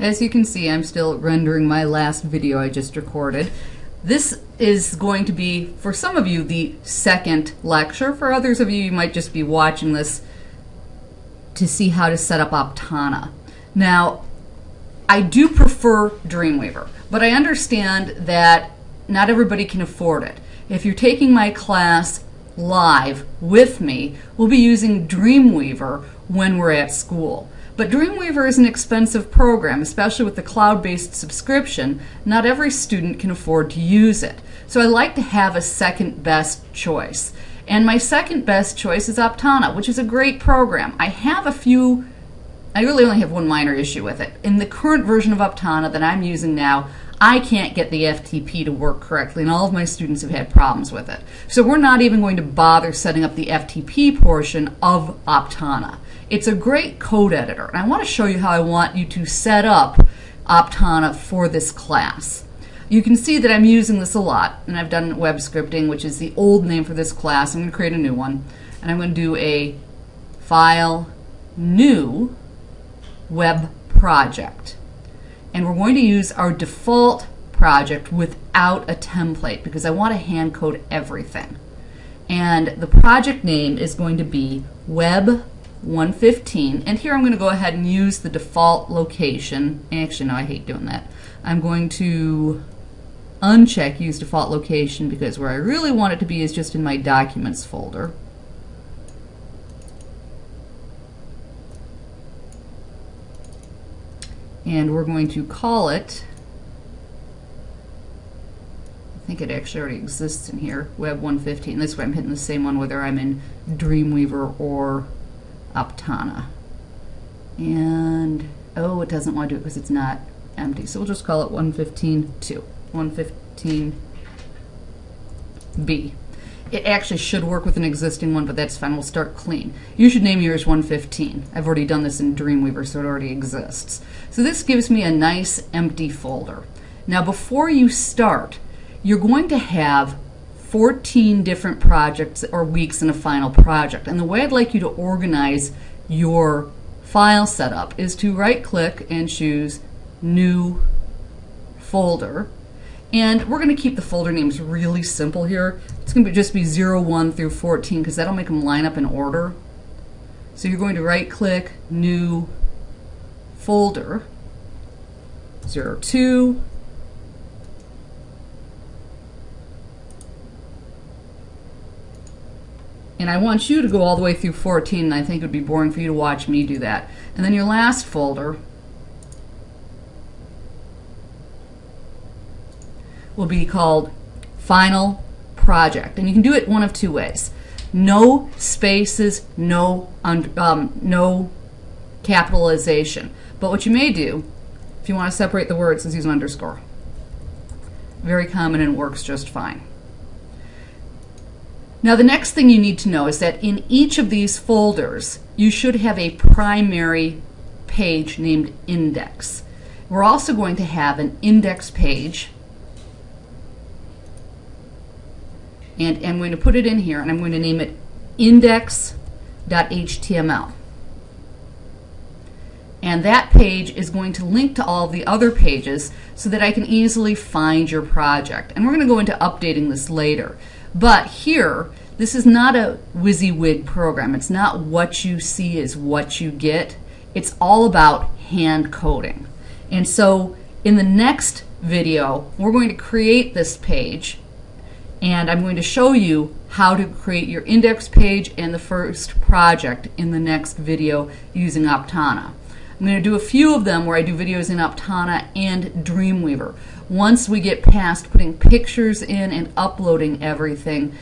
As you can see, I'm still rendering my last video I just recorded. This is going to be, for some of you, the second lecture. For others of you, you might just be watching this to see how to set up Aptana. Now, I do prefer Dreamweaver, but I understand that not everybody can afford it. If you're taking my class live with me, we'll be using Dreamweaver when we're at school. But Dreamweaver is an expensive program, especially with the cloud-based subscription. Not every student can afford to use it. So I like to have a second best choice. And my second best choice is Aptana, which is a great program. I have a few, I really only have one minor issue with it. In the current version of Aptana that I'm using now, I can't get the FTP to work correctly, and all of my students have had problems with it. So we're not even going to bother setting up the FTP portion of Aptana. It's a great code editor, and I want to show you how I want you to set up Aptana for this class. You can see that I'm using this a lot, and I've done web scripting, which is the old name for this class. I'm going to create a new one, and I'm going to do a file new web project and we're going to use our default project without a template because I want to hand code everything. And the project name is going to be web 115 and here I'm going to go ahead and use the default location. Actually no I hate doing that. I'm going to uncheck use default location because where I really want it to be is just in my documents folder. And we're going to call it I think it actually already exists in here web 115 this way I'm hitting the same one whether I'm in Dreamweaver or Aptana and oh it doesn't want to do it because it's not empty. So we'll just call it 115 2 115 B it actually should work with an existing one, but that's fine. We'll start clean. You should name yours 115. I've already done this in Dreamweaver, so it already exists. So this gives me a nice empty folder. Now before you start, you're going to have 14 different projects or weeks in a final project. And the way I'd like you to organize your file setup is to right click and choose New Folder and we're going to keep the folder names really simple here. It's going to just be 0, 1 through 14 because that'll make them line up in order. So you're going to right click, new folder, 0, 2, and I want you to go all the way through 14 and I think it would be boring for you to watch me do that. And then your last folder will be called final project. And you can do it one of two ways. No spaces, no, um, no capitalization. But what you may do, if you want to separate the words, is use an underscore. Very common and works just fine. Now the next thing you need to know is that in each of these folders, you should have a primary page named index. We're also going to have an index page and I'm going to put it in here and I'm going to name it index.html. And that page is going to link to all the other pages so that I can easily find your project. And we're going to go into updating this later. But here, this is not a WYSIWYG program. It's not what you see is what you get. It's all about hand coding. And so in the next video, we're going to create this page and I'm going to show you how to create your index page and the first project in the next video using Aptana. I'm going to do a few of them where I do videos in Aptana and Dreamweaver. Once we get past putting pictures in and uploading everything,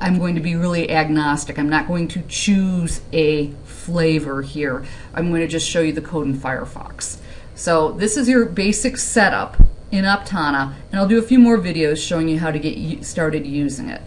I'm going to be really agnostic. I'm not going to choose a flavor here. I'm going to just show you the code in Firefox. So this is your basic setup in Aptana, and I'll do a few more videos showing you how to get started using it.